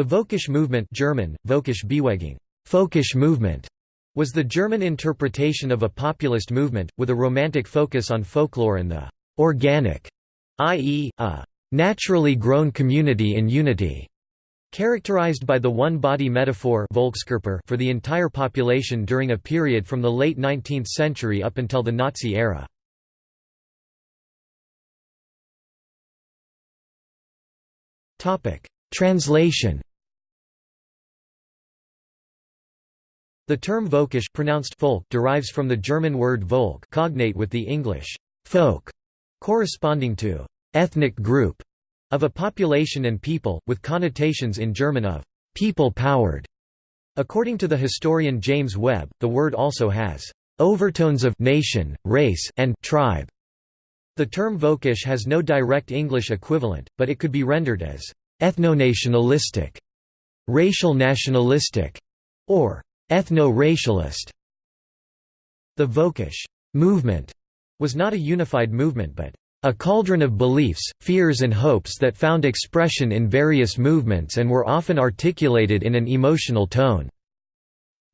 The Völkisch movement German, Völkisch Bewegung, folkish movement, was the German interpretation of a populist movement, with a romantic focus on folklore and the «organic», i.e., a «naturally grown community in unity», characterized by the one-body metaphor for the entire population during a period from the late 19th century up until the Nazi era. Translation The term Völkisch pronounced folk derives from the German word Volk cognate with the English folk, corresponding to ethnic group of a population and people, with connotations in German of people-powered. According to the historian James Webb, the word also has overtones of nation, race, and tribe. The term Völkisch has no direct English equivalent, but it could be rendered as ethno-nationalistic, racial nationalistic, or ethno-racialist. The Völkisch movement was not a unified movement but a cauldron of beliefs, fears and hopes that found expression in various movements and were often articulated in an emotional tone."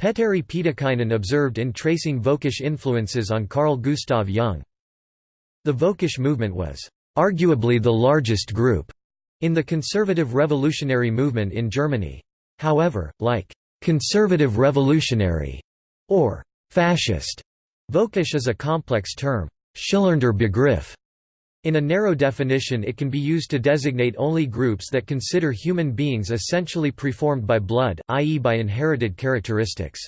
Petteri Pietikäinen observed in tracing Völkisch influences on Carl Gustav Jung. The Völkisch movement was "...arguably the largest group," in the conservative revolutionary movement in Germany. However, like conservative revolutionary, or fascist. Völkisch is a complex term. Schillernder Begriff. In a narrow definition it can be used to designate only groups that consider human beings essentially preformed by blood, i.e. by inherited characteristics.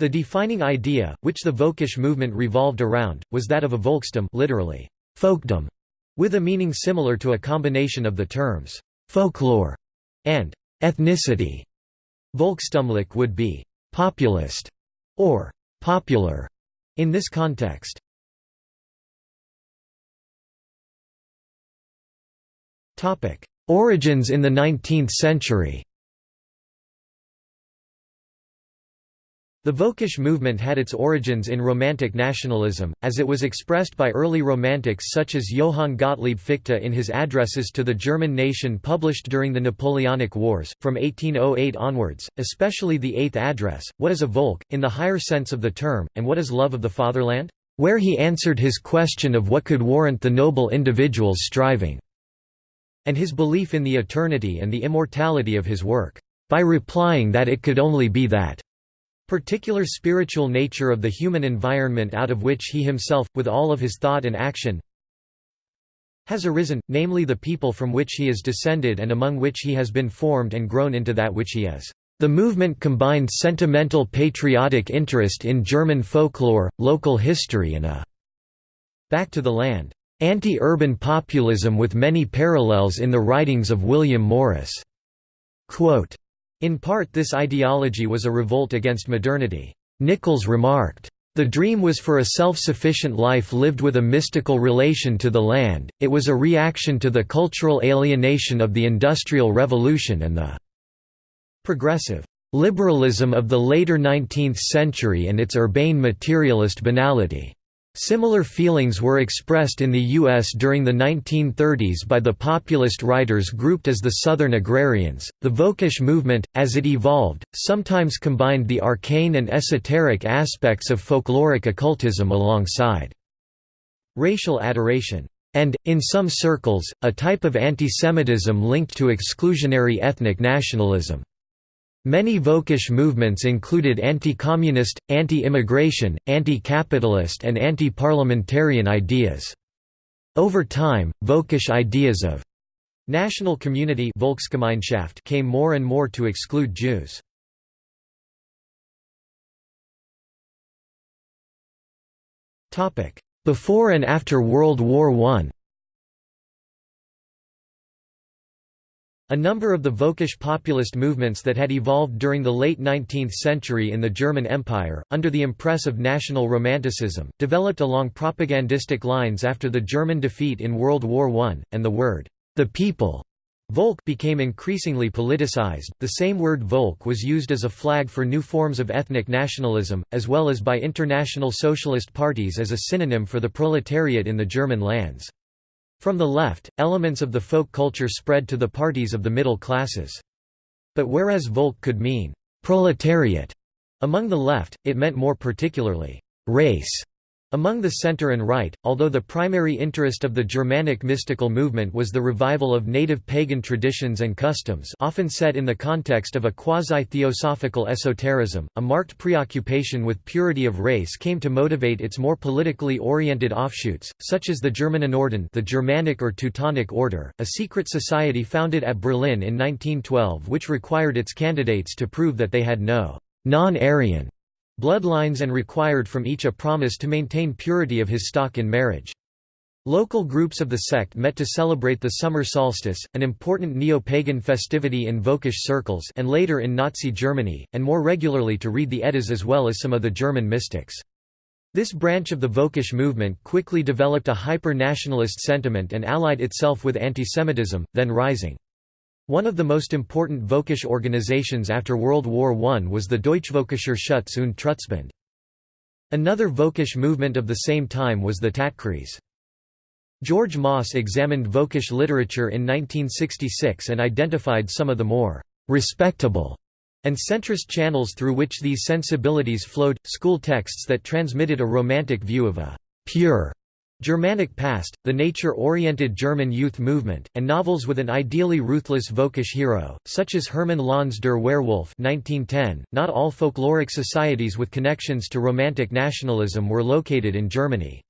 The defining idea, which the Völkisch movement revolved around, was that of a Volkstum literally, folkdom, with a meaning similar to a combination of the terms, folklore and ethnicity. Volkstümlich would be «populist» or «popular» in this context. Origins in the 19th century The Völkisch movement had its origins in Romantic nationalism, as it was expressed by early Romantics such as Johann Gottlieb Fichte in his addresses to the German nation published during the Napoleonic Wars, from 1808 onwards, especially the Eighth Address, What is a Volk, in the higher sense of the term, and what is love of the fatherland? Where he answered his question of what could warrant the noble individual's striving, and his belief in the eternity and the immortality of his work, by replying that it could only be that particular spiritual nature of the human environment out of which he himself, with all of his thought and action, has arisen, namely the people from which he is descended and among which he has been formed and grown into that which he is. The movement combined sentimental patriotic interest in German folklore, local history and a back to the land anti-urban populism with many parallels in the writings of William Morris. Quote, in part this ideology was a revolt against modernity. Nichols remarked, "...the dream was for a self-sufficient life lived with a mystical relation to the land, it was a reaction to the cultural alienation of the Industrial Revolution and the progressive liberalism of the later 19th century and its urbane materialist banality." Similar feelings were expressed in the U.S. during the 1930s by the populist writers grouped as the Southern Agrarians. The Völkisch movement, as it evolved, sometimes combined the arcane and esoteric aspects of folkloric occultism alongside racial adoration, and, in some circles, a type of antisemitism linked to exclusionary ethnic nationalism. Many Völkisch movements included anti-communist, anti-immigration, anti-capitalist and anti-parliamentarian ideas. Over time, Völkisch ideas of national community Volksgemeinschaft came more and more to exclude Jews. Before and after World War I A number of the Völkisch populist movements that had evolved during the late 19th century in the German Empire, under the impress of national romanticism, developed along propagandistic lines after the German defeat in World War I, and the word, the people, Volk became increasingly politicized. The same word Volk was used as a flag for new forms of ethnic nationalism, as well as by international socialist parties as a synonym for the proletariat in the German lands. From the left, elements of the folk culture spread to the parties of the middle classes. But whereas Volk could mean «proletariat» among the left, it meant more particularly «race» Among the center and right, although the primary interest of the Germanic mystical movement was the revival of native pagan traditions and customs often set in the context of a quasi-theosophical esotericism, a marked preoccupation with purity of race came to motivate its more politically oriented offshoots, such as the Germanenorden the Germanic or Teutonic Order, a secret society founded at Berlin in 1912 which required its candidates to prove that they had no non-Aryan bloodlines and required from each a promise to maintain purity of his stock in marriage. Local groups of the sect met to celebrate the summer solstice, an important neo-pagan festivity in Völkisch circles and later in Nazi Germany, and more regularly to read the Eddas as well as some of the German mystics. This branch of the Völkisch movement quickly developed a hyper-nationalist sentiment and allied itself with antisemitism, then rising. One of the most important Völkisch organizations after World War I was the Deutschvölkischer Schutz und Trutzbund. Another Völkisch movement of the same time was the Tatkreis. George Mosse examined Völkisch literature in 1966 and identified some of the more «respectable» and centrist channels through which these sensibilities flowed, school texts that transmitted a romantic view of a «pure» Germanic past, the nature-oriented German youth movement, and novels with an ideally ruthless Völkisch hero, such as Hermann Löns der Werwolf 1910. .Not all folkloric societies with connections to Romantic nationalism were located in Germany.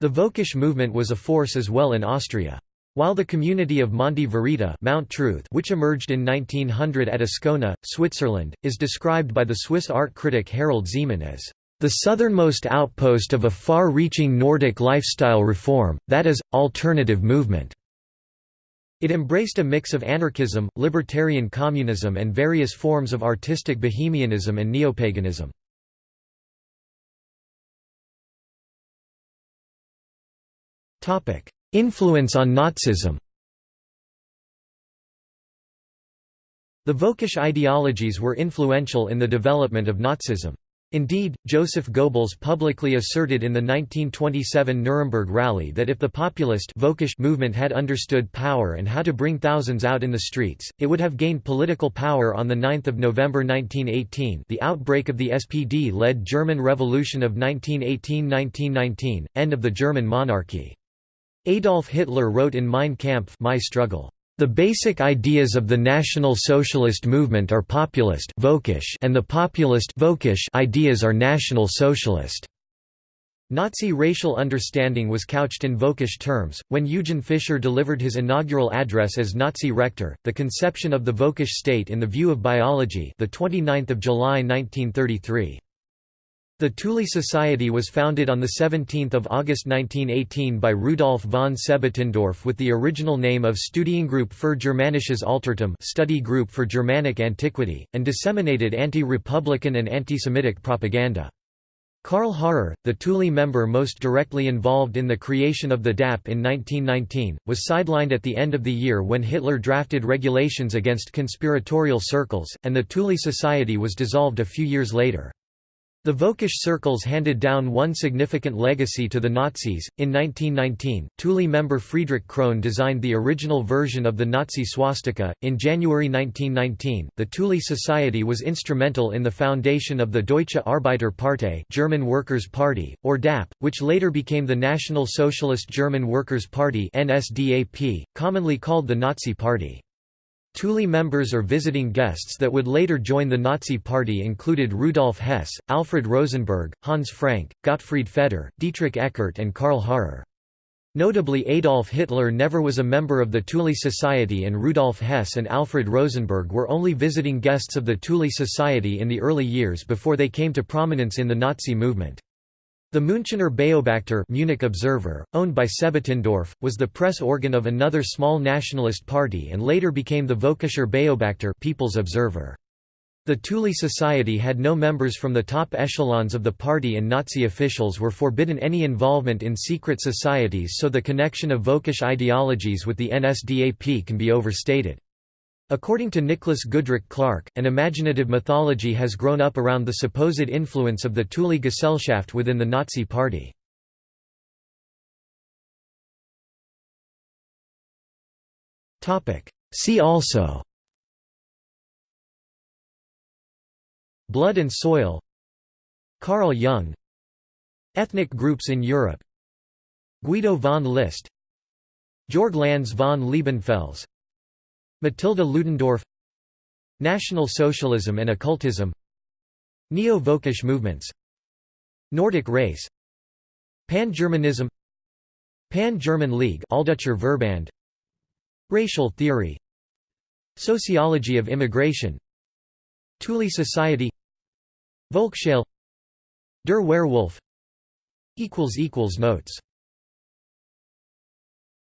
The Völkisch movement was a force as well in Austria. While the community of Monte Verita Mount Truth which emerged in 1900 at Ascona, Switzerland, is described by the Swiss art critic Harald Szeemann as the southernmost outpost of a far-reaching Nordic lifestyle reform, that is, alternative movement. It embraced a mix of anarchism, libertarian communism and various forms of artistic bohemianism and neopaganism. Influence on Nazism The Völkisch ideologies were influential in the development of Nazism. Indeed, Joseph Goebbels publicly asserted in the 1927 Nuremberg rally that if the populist movement had understood power and how to bring thousands out in the streets, it would have gained political power on 9 November 1918 the outbreak of the SPD-led German Revolution of 1918–1919, end of the German monarchy. Adolf Hitler wrote in Mein Kampf My Struggle, the basic ideas of the National Socialist movement are populist and the populist ideas are National Socialist. Nazi racial understanding was couched in Völkisch terms. When Eugen Fischer delivered his inaugural address as Nazi rector, the conception of the Völkisch state in the view of biology, the 29th of July 1933. The Thule Society was founded on 17 August 1918 by Rudolf von Sebottendorf with the original name of Studiengruppe für Germanisches Altertum study group for Germanic Antiquity, and disseminated anti-republican and anti-Semitic propaganda. Karl Harrer, the Thule member most directly involved in the creation of the DAP in 1919, was sidelined at the end of the year when Hitler drafted regulations against conspiratorial circles, and the Thule Society was dissolved a few years later. The Völkisch circles handed down one significant legacy to the Nazis. In 1919, Thule member Friedrich Krohn designed the original version of the Nazi swastika. In January 1919, the Thule Society was instrumental in the foundation of the Deutsche Arbeiterpartei, German Workers' Party, or DAP, which later became the National Socialist German Workers' Party (NSDAP), commonly called the Nazi Party. Thule members or visiting guests that would later join the Nazi Party included Rudolf Hess, Alfred Rosenberg, Hans Frank, Gottfried Feder, Dietrich Eckart and Karl Harrer. Notably Adolf Hitler never was a member of the Thule Society and Rudolf Hess and Alfred Rosenberg were only visiting guests of the Thule Society in the early years before they came to prominence in the Nazi movement. The Münchener Beobachter Munich Observer, owned by Sebottendorf, was the press organ of another small nationalist party and later became the Völkischer Beobachter People's Observer. The Thule Society had no members from the top echelons of the party and Nazi officials were forbidden any involvement in secret societies so the connection of Völkisch ideologies with the NSDAP can be overstated. According to Nicholas Goodrick Clarke, an imaginative mythology has grown up around the supposed influence of the Thule Gesellschaft within the Nazi Party. See also Blood and Soil Carl Jung Ethnic groups in Europe Guido von List Georg Lanz von Liebenfels Mathilde Ludendorff National Socialism and Occultism Neo-Völkisch movements Nordic race Pan-Germanism Pan-German League Alldeutscher Verband Racial theory Sociology of immigration Thule Society Volksschale Der Werwolf Notes